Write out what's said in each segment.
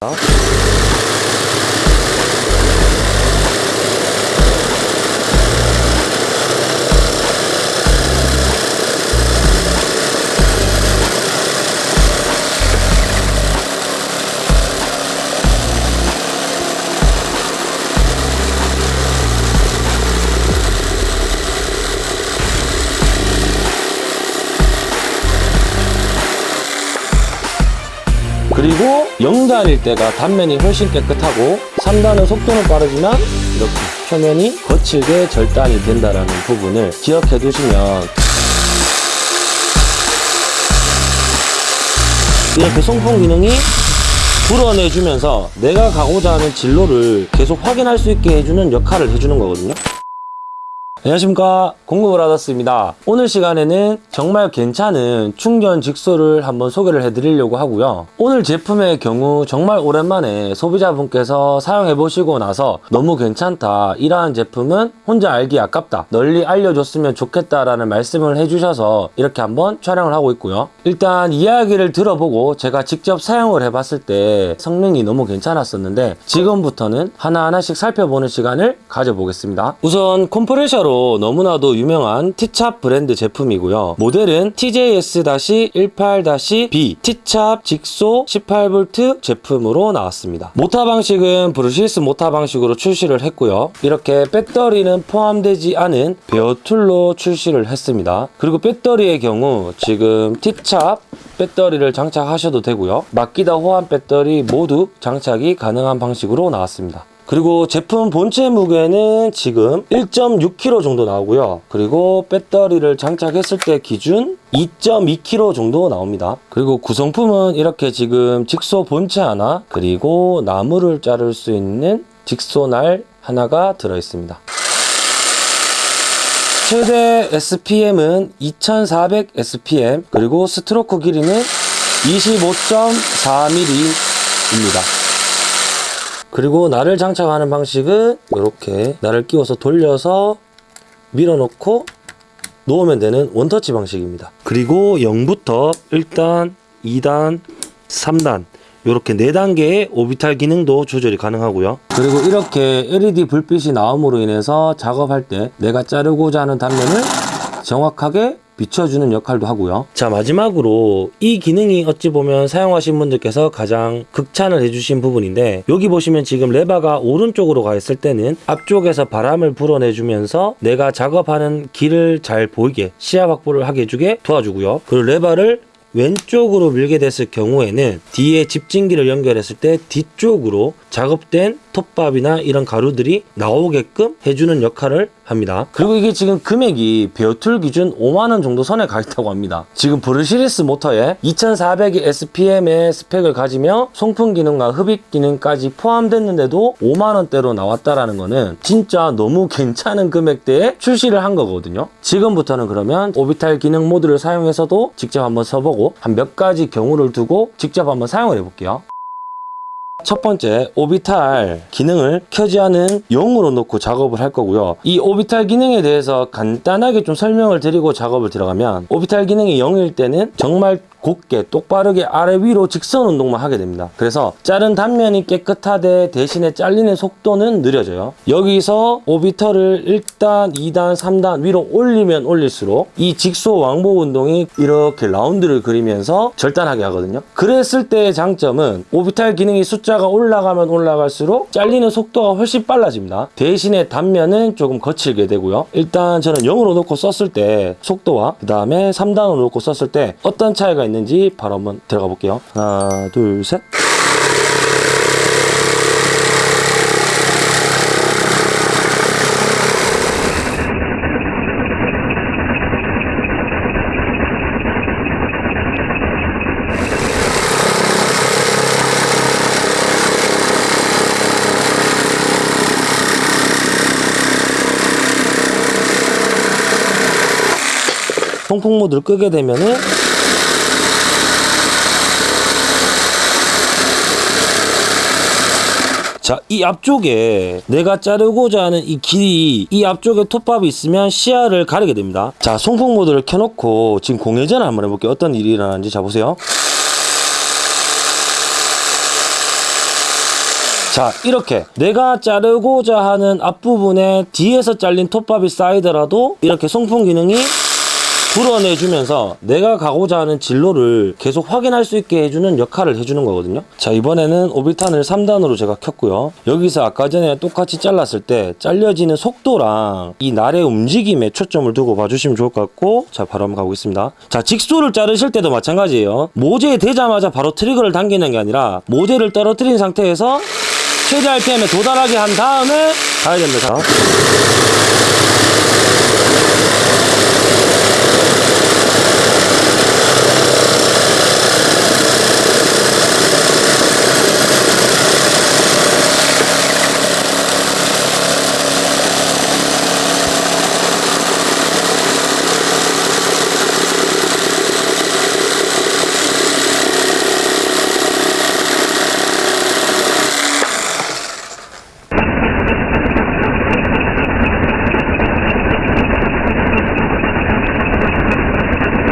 Well. 그리고 0단일 때가 단면이 훨씬 깨끗하고 3단은 속도는 빠르지만 이렇게 표면이 거칠게 절단이 된다는 부분을 기억해 두시면 이렇게 송풍 기능이 불어내주면서 내가 가고자 하는 진로를 계속 확인할 수 있게 해주는 역할을 해주는 거거든요. 안녕하십니까. 공구브라더스입니다. 오늘 시간에는 정말 괜찮은 충전 직소를 한번 소개를 해드리려고 하고요. 오늘 제품의 경우 정말 오랜만에 소비자분께서 사용해 보시고 나서 너무 괜찮다. 이러한 제품은 혼자 알기 아깝다. 널리 알려줬으면 좋겠다 라는 말씀을 해주셔서 이렇게 한번 촬영을 하고 있고요. 일단 이야기를 들어보고 제가 직접 사용을 해 봤을 때 성능이 너무 괜찮았었는데 지금부터는 하나하나씩 살펴보는 시간을 가져보겠습니다. 우선 컴프레셔로 너무나도 유명한 티찹 브랜드 제품이고요. 모델은 TJS-18-B 티찹 직소 18V 제품으로 나왔습니다. 모타 방식은 brushless 모타 방식으로 출시를 했고요. 이렇게 배터리는 포함되지 않은 bare tool로 출시를 했습니다. 그리고 배터리의 경우 지금 티찹 배터리를 장착하셔도 되고요. 막기다 호환 배터리 모두 장착이 가능한 방식으로 나왔습니다. 그리고 제품 본체 무게는 지금 1.6kg 정도 나오고요. 그리고 배터리를 장착했을 때 기준 2.2kg 정도 나옵니다. 그리고 구성품은 이렇게 지금 직소 본체 하나, 그리고 나무를 자를 수 있는 직소날 하나가 들어있습니다. 최대 SPM은 2400 SPM, 그리고 스트로크 길이는 25.4mm입니다. 그리고 날을 장착하는 방식은 이렇게 날을 끼워서 돌려서 밀어넣고 놓으면 되는 원터치 방식입니다. 그리고 0부터 1단, 2단, 3단 이렇게 4단계의 오비탈 기능도 조절이 가능하고요. 그리고 이렇게 LED 불빛이 나옴으로 인해서 작업할 때 내가 자르고자 하는 단면을 정확하게 비춰주는 역할도 하고요. 자 마지막으로 이 기능이 어찌 보면 사용하신 분들께서 가장 극찬을 해주신 부분인데 여기 보시면 지금 레바가 오른쪽으로 가 있을 때는 앞쪽에서 바람을 불어내주면서 내가 작업하는 길을 잘 보이게 시야 확보를 하게 해주게 도와주고요. 그리고 레바를 왼쪽으로 밀게 됐을 경우에는 뒤에 집진기를 연결했을 때 뒤쪽으로 작업된 톱밥이나 이런 가루들이 나오게끔 해주는 역할을 합니다. 그리고 이게 지금 금액이 bare tool 기준 5만원 정도 선에 가 있다고 합니다. 지금 brushless 모터에 2400의 SPM의 스펙을 가지며 송풍 기능과 흡입 기능까지 포함됐는데도 5만원대로 나왔다라는 거는 진짜 너무 괜찮은 금액대에 출시를 한 거거든요. 지금부터는 그러면 orbital 기능 모드를 사용해서도 직접 한번 써보고 한 몇 가지 경우를 두고 직접 한번 사용을 해볼게요. 첫 번째 orbital 기능을 켜지 않은 0으로 놓고 작업을 할 거고요. 이 orbital 기능에 대해서 간단하게 좀 설명을 드리고 작업을 들어가면 orbital 기능이 0일 때는 정말 곱게 똑바르게 아래 위로 직선 운동만 하게 됩니다. 그래서 자른 단면이 깨끗하되 대신에 잘리는 속도는 느려져요. 여기서 orbital을 1단 2단 3단 위로 올리면 올릴수록 이 직소 왕복 운동이 이렇게 라운드를 그리면서 절단하게 하거든요. 그랬을 때의 장점은 오비탈 기능이 숫자가 올라가면 올라갈수록 잘리는 속도가 훨씬 빨라집니다. 대신에 단면은 조금 거칠게 되고요. 일단 저는 0으로 놓고 썼을 때 속도와 그 다음에 3단으로 놓고 썼을 때 어떤 차이가 있는지 바로 한번 들어가 볼게요. 하나 둘셋. 통풍 모드를 끄게 되면은 자, 이 앞쪽에 내가 자르고자 하는 이 길이 이 앞쪽에 톱밥이 있으면 시야를 가리게 됩니다. 자, 송풍 모드를 켜놓고 지금 공회전을 한번 해볼게요. 어떤 일이 일어나는지 자 보세요. 자 이렇게 내가 자르고자 하는 앞부분에 뒤에서 잘린 톱밥이 쌓이더라도 이렇게 송풍 기능이 불어내주면서 내가 가고자 하는 진로를 계속 확인할 수 있게 해주는 역할을 해주는 거거든요. 자 이번에는 오비탄을 3단으로 제가 켰고요. 여기서 아까 전에 똑같이 잘랐을 때 잘려지는 속도랑 이 날의 움직임에 초점을 두고 봐주시면 좋을 것 같고 자 바로 한번 가보겠습니다. 자 직소를 자르실 때도 마찬가지예요. 모재에 대자마자 바로 트리거를 당기는 게 아니라 모재를 떨어뜨린 상태에서 최대 RPM에 도달하게 한 다음에 가야 됩니다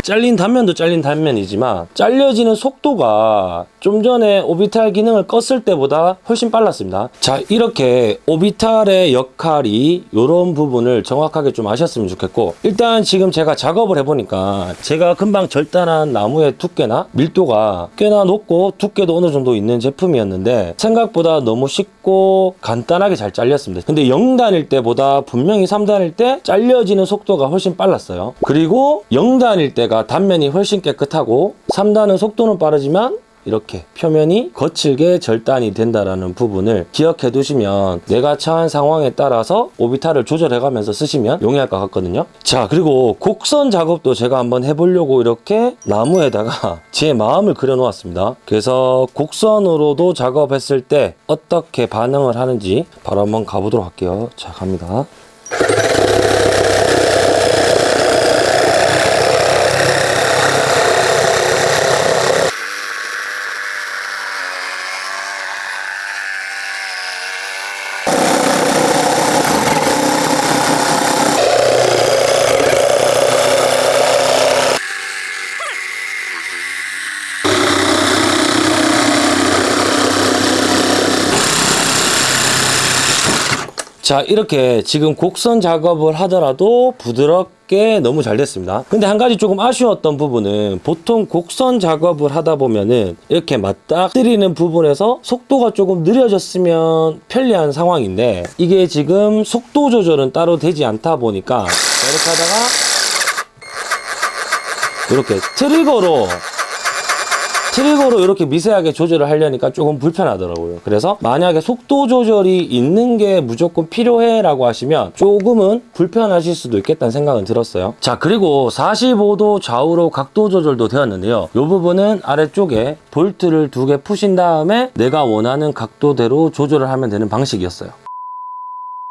잘린 단면도 잘린 단면이지만 잘려지는 속도가 좀 전에 오비탈 기능을 껐을 때보다 훨씬 빨랐습니다. 자 이렇게 오비탈의 역할이 이런 부분을 정확하게 좀 아셨으면 좋겠고 일단 지금 제가 작업을 해보니까 제가 금방 절단한 나무의 두께나 밀도가 꽤나 높고 두께도 어느 정도 있는 제품이었는데 생각보다 너무 쉽고 간단하게 잘 잘렸습니다. 근데 0단일 때보다 분명히 3단일 때 잘려지는 속도가 훨씬 빨랐어요. 그리고 0단일 때가 단면이 훨씬 깨끗하고 3단은 속도는 빠르지만 이렇게 표면이 거칠게 절단이 된다라는 부분을 기억해 두시면 내가 처한 상황에 따라서 오비타를 조절해 가면서 쓰시면 용이할 것 같거든요. 자 그리고 곡선 작업도 제가 한번 해보려고 이렇게 나무에다가 제 마음을 그려 놓았습니다. 그래서 곡선으로도 작업했을 때 어떻게 반응을 하는지 바로 한번 가보도록 할게요. 자 갑니다 자 이렇게 지금 곡선 작업을 하더라도 부드럽게 너무 잘 됐습니다. 근데 한 가지 조금 아쉬웠던 부분은 보통 곡선 작업을 하다 보면은 이렇게 맞닥뜨리는 부분에서 속도가 조금 느려졌으면 편리한 상황인데 이게 지금 속도 조절은 따로 되지 않다 보니까 이렇게 하다가 이렇게 트리거로 트리거로 이렇게 미세하게 조절을 하려니까 조금 불편하더라고요. 그래서 만약에 속도 조절이 있는 게 무조건 필요해 라고 하시면 조금은 불편하실 수도 있겠다는 생각은 들었어요. 자 그리고 45도 좌우로 각도 조절도 되었는데요. 이 부분은 아래쪽에 볼트를 두 개 푸신 다음에 내가 원하는 각도대로 조절을 하면 되는 방식이었어요.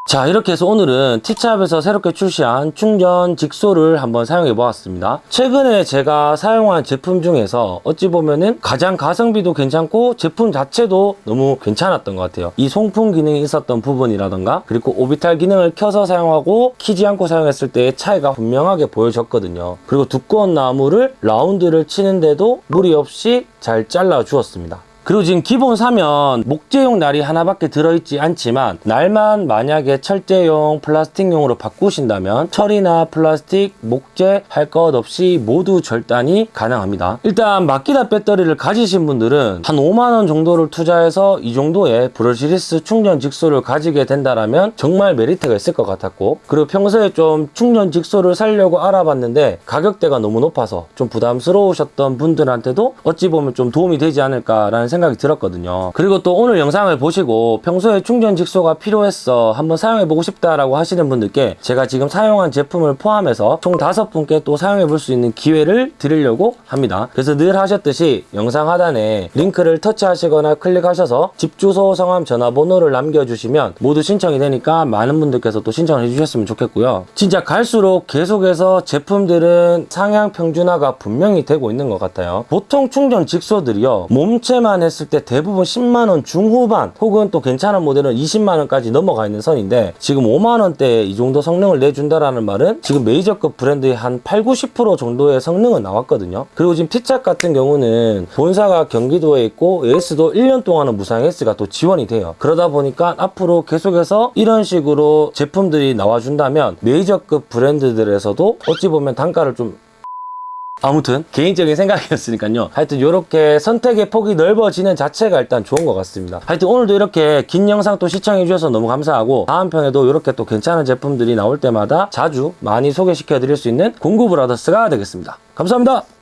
자 이렇게 해서 오늘은 티찹에서 새롭게 출시한 충전 직소를 한번 사용해 보았습니다. 최근에 제가 사용한 제품 중에서 어찌 보면은 가장 가성비도 괜찮고 제품 자체도 너무 괜찮았던 것 같아요. 이 송풍 기능이 있었던 부분이라던가 그리고 오비탈 기능을 켜서 사용하고 키지 않고 사용했을 때의 차이가 분명하게 보여졌거든요. 그리고 두꺼운 나무를 라운드를 치는데도 무리 없이 잘 잘라 주었습니다 그리고 지금 기본 사면 목재용 날이 하나밖에 들어있지 않지만 날만 만약에 철제용 플라스틱용으로 바꾸신다면 철이나 플라스틱, 목재 할 것 없이 모두 절단이 가능합니다. 일단 마키다 배터리를 가지신 분들은 한 5만원 정도를 투자해서 이 정도의 브러시리스 충전 직소를 가지게 된다면 정말 메리트가 있을 것 같았고 그리고 평소에 좀 충전 직소를 사려고 알아봤는데 가격대가 너무 높아서 좀 부담스러우셨던 분들한테도 어찌 보면 좀 도움이 되지 않을까라는 생각이 들었거든요. 그리고 또 오늘 영상을 보시고 평소에 충전 직소가 필요했어 한번 사용해보고 싶다라고 하시는 분들께 제가 지금 사용한 제품을 포함해서 총 다섯 분께 또 사용해볼 수 있는 기회를 드리려고 합니다. 그래서 늘 하셨듯이 영상 하단에 링크를 터치하시거나 클릭하셔서 집 주소, 성함, 전화번호를 남겨주시면 모두 신청이 되니까 많은 분들께서 또 신청을 해주셨으면 좋겠고요. 진짜 갈수록 계속해서 제품들은 상향 평준화가 분명히 되고 있는 것 같아요. 보통 충전 직소들이요 몸체만 했을 때 대부분 10만 원 중후반 혹은 또 괜찮은 모델은 20만 원까지 넘어가 있는 선인데 지금 5만 원대에 이 정도 성능을 내준다라는 말은 지금 메이저급 브랜드의 한 8, 90% 정도의 성능은 나왔거든요. 그리고 지금 T착 같은 경우는 본사가 경기도에 있고 AS도 1년 동안은 무상 AS가 또 지원이 돼요. 그러다 보니까 앞으로 계속해서 이런 식으로 제품들이 나와준다면 메이저급 브랜드들에서도 어찌 보면 단가를 좀 아무튼 개인적인 생각이었으니까요. 하여튼 이렇게 선택의 폭이 넓어지는 자체가 일단 좋은 것 같습니다. 하여튼 오늘도 이렇게 긴 영상 또 시청해 주셔서 너무 감사하고 다음 편에도 이렇게 또 괜찮은 제품들이 나올 때마다 자주 많이 소개시켜 드릴 수 있는 공구 브라더스가 되겠습니다. 감사합니다.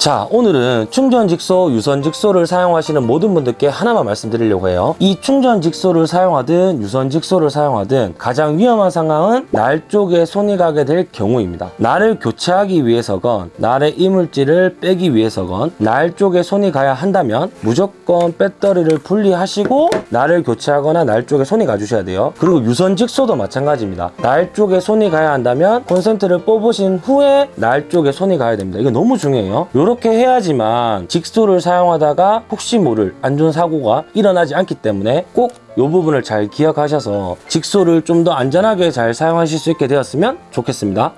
자 오늘은 충전 직소, 유선 직소를 사용하시는 모든 분들께 하나만 말씀드리려고 해요. 이 충전 직소를 사용하든 유선 직소를 사용하든 가장 위험한 상황은 날 쪽에 손이 가게 될 경우입니다. 날을 교체하기 위해서건 날의 이물질을 빼기 위해서건 날 쪽에 손이 가야 한다면 무조건 배터리를 분리하시고 날을 교체하거나 날 쪽에 손이 가주셔야 돼요. 그리고 유선 직소도 마찬가지입니다. 날 쪽에 손이 가야 한다면 콘센트를 뽑으신 후에 날 쪽에 손이 가야 됩니다. 이거 너무 중요해요 이렇게 해야지만 직소를 사용하다가 혹시 모를 안전사고가 일어나지 않기 때문에 꼭 이 부분을 잘 기억하셔서 직소를 좀 더 안전하게 잘 사용하실 수 있게 되었으면 좋겠습니다